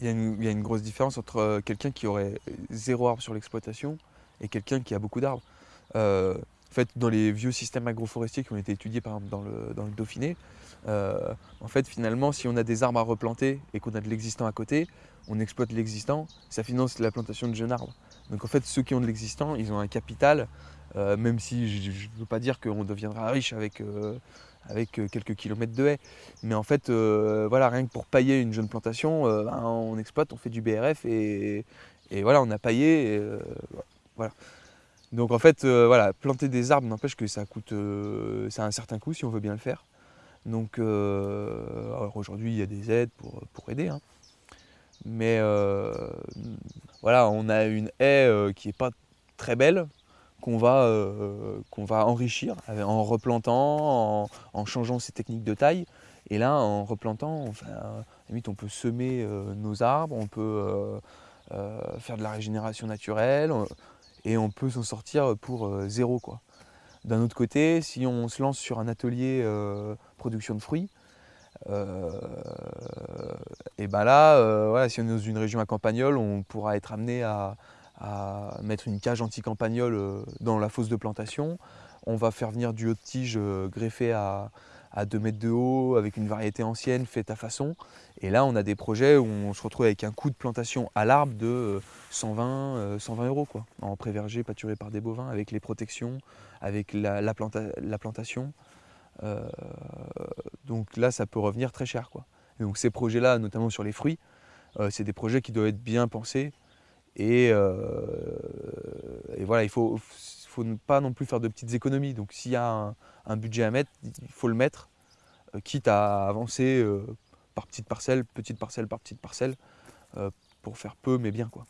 il y, a une grosse différence entre euh, quelqu'un qui aurait zéro arbre sur l'exploitation et quelqu'un qui a beaucoup d'arbres. Euh, en fait, dans les vieux systèmes agroforestiers qui ont été étudiés par exemple dans le, dans le Dauphiné, euh, en fait, finalement, si on a des arbres à replanter et qu'on a de l'existant à côté, on exploite l'existant, ça finance la plantation de jeunes arbres. Donc en fait, ceux qui ont de l'existant, ils ont un capital, même si je ne veux pas dire qu'on deviendra riche avec avec euh, quelques kilomètres de haies. Mais en fait, euh, voilà, rien que pour pailler une jeune plantation, euh, ben, on exploite, on fait du BRF et, voilà, on a paillé. voilà. Donc en fait, voilà, planter des arbres n'empêche que ça coûte, ça a un certain coût si on veut bien le faire. Donc aujourd'hui, il y a des aides pour, pour aider. Hein. Mais voilà, on a une haie qui n'est pas très belle, qu'on va, euh, va enrichir en replantant, en, changeant ses techniques de taille. Et là, en replantant, enfin, limite, on peut semer euh, nos arbres, on peut euh, faire de la régénération naturelle et on peut s'en sortir pour zéro. D'un autre côté, si on se lance sur un atelier production de fruits, et ben là, si on est dans une région à campagnole, on pourra être amené à, à mettre une cage anti-campagnole euh, dans la fosse de plantation. On va faire venir du haut de tige euh, greffé à, 2 mètres de haut avec une variété ancienne faite à façon. Et là, on a des projets où on se retrouve avec un coût de plantation à l'arbre de 120, euh, 120 euros quoi, en pré-verger pâturé par des bovins, avec les protections, avec la, plantation. donc là, ça peut revenir très cher. Quoi. donc ces projets-là, notamment sur les fruits, c'est des projets qui doivent être bien pensés euh, et, voilà, il ne faut, faut, pas non plus faire de petites économies. Donc s'il y a un, budget à mettre, il faut le mettre, euh, quitte à avancer euh, par petite parcelle, petite parcelle par petite parcelle, pour faire peu mais bien. quoi.